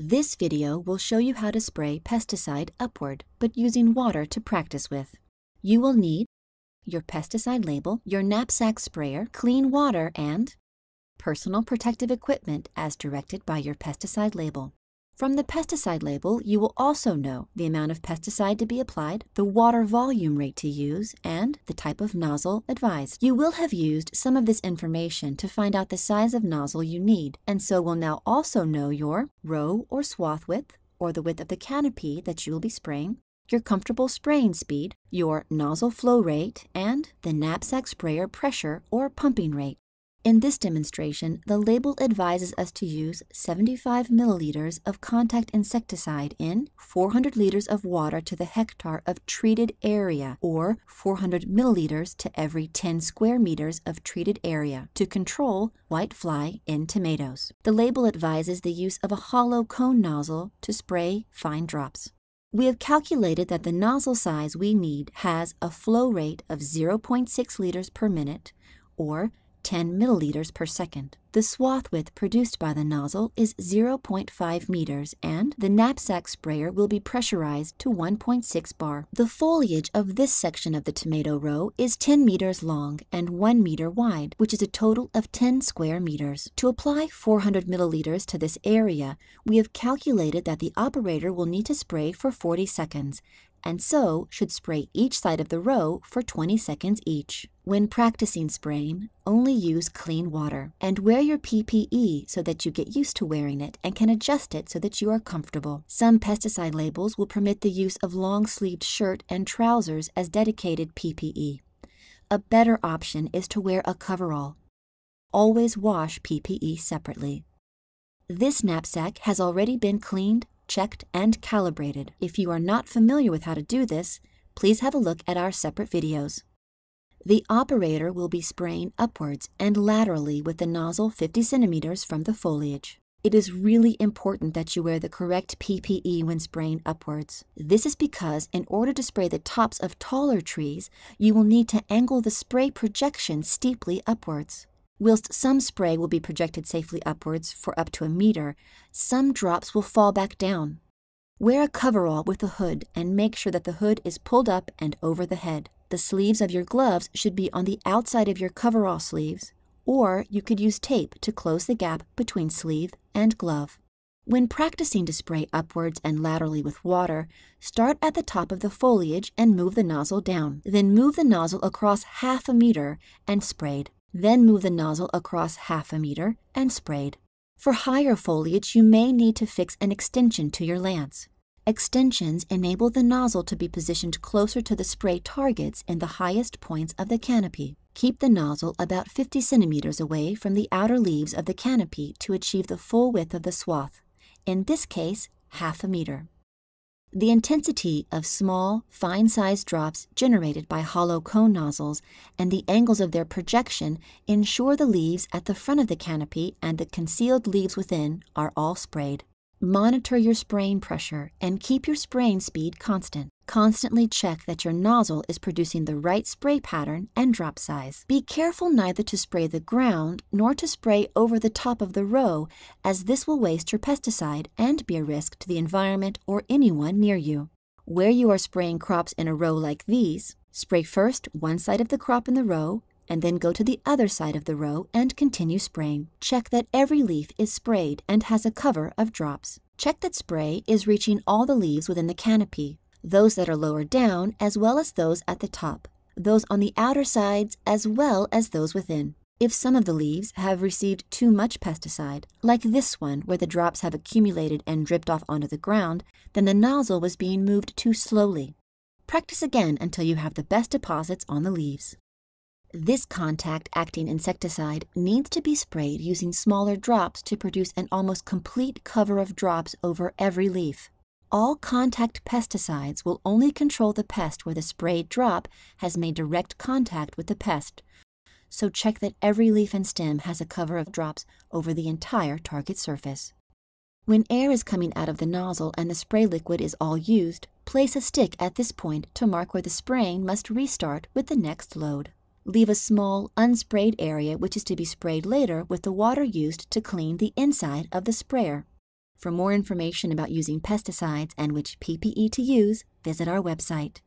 This video will show you how to spray pesticide upward, but using water to practice with. You will need your pesticide label, your knapsack sprayer, clean water, and personal protective equipment as directed by your pesticide label. From the pesticide label, you will also know the amount of pesticide to be applied, the water volume rate to use, and the type of nozzle advised. You will have used some of this information to find out the size of nozzle you need, and so will now also know your row or swath width, or the width of the canopy that you will be spraying, your comfortable spraying speed, your nozzle flow rate, and the knapsack sprayer pressure or pumping rate. In this demonstration, the label advises us to use 75 milliliters of contact insecticide in 400 liters of water to the hectare of treated area or 400 milliliters to every 10 square meters of treated area to control white fly in tomatoes. The label advises the use of a hollow cone nozzle to spray fine drops. We have calculated that the nozzle size we need has a flow rate of 0.6 liters per minute or 10 milliliters per second. The swath width produced by the nozzle is 0.5 meters and the knapsack sprayer will be pressurized to 1.6 bar. The foliage of this section of the tomato row is 10 meters long and 1 meter wide, which is a total of 10 square meters. To apply 400 milliliters to this area, we have calculated that the operator will need to spray for 40 seconds and so should spray each side of the row for 20 seconds each. When practicing spraying, only use clean water and wear your PPE so that you get used to wearing it and can adjust it so that you are comfortable. Some pesticide labels will permit the use of long-sleeved shirt and trousers as dedicated PPE. A better option is to wear a coverall. Always wash PPE separately. This knapsack has already been cleaned, checked, and calibrated. If you are not familiar with how to do this, please have a look at our separate videos. The operator will be spraying upwards and laterally with the nozzle 50 centimeters from the foliage. It is really important that you wear the correct PPE when spraying upwards. This is because in order to spray the tops of taller trees, you will need to angle the spray projection steeply upwards. Whilst some spray will be projected safely upwards for up to a meter, some drops will fall back down. Wear a coverall with a hood and make sure that the hood is pulled up and over the head. The sleeves of your gloves should be on the outside of your coverall sleeves, or you could use tape to close the gap between sleeve and glove. When practicing to spray upwards and laterally with water, start at the top of the foliage and move the nozzle down. Then move the nozzle across half a meter and sprayed. Then move the nozzle across half a meter and sprayed. For higher foliage, you may need to fix an extension to your lance. Extensions enable the nozzle to be positioned closer to the spray targets in the highest points of the canopy. Keep the nozzle about 50 centimeters away from the outer leaves of the canopy to achieve the full width of the swath, in this case, half a meter. The intensity of small, fine-sized drops generated by hollow cone nozzles and the angles of their projection ensure the leaves at the front of the canopy and the concealed leaves within are all sprayed. Monitor your spraying pressure and keep your spraying speed constant. Constantly check that your nozzle is producing the right spray pattern and drop size. Be careful neither to spray the ground nor to spray over the top of the row, as this will waste your pesticide and be a risk to the environment or anyone near you. Where you are spraying crops in a row like these, spray first one side of the crop in the row and then go to the other side of the row and continue spraying. Check that every leaf is sprayed and has a cover of drops. Check that spray is reaching all the leaves within the canopy, those that are lower down as well as those at the top, those on the outer sides as well as those within. If some of the leaves have received too much pesticide, like this one where the drops have accumulated and dripped off onto the ground, then the nozzle was being moved too slowly. Practice again until you have the best deposits on the leaves. This contact-acting insecticide needs to be sprayed using smaller drops to produce an almost complete cover of drops over every leaf. All contact pesticides will only control the pest where the sprayed drop has made direct contact with the pest, so check that every leaf and stem has a cover of drops over the entire target surface. When air is coming out of the nozzle and the spray liquid is all used, place a stick at this point to mark where the spraying must restart with the next load. Leave a small, unsprayed area which is to be sprayed later with the water used to clean the inside of the sprayer. For more information about using pesticides and which PPE to use, visit our website.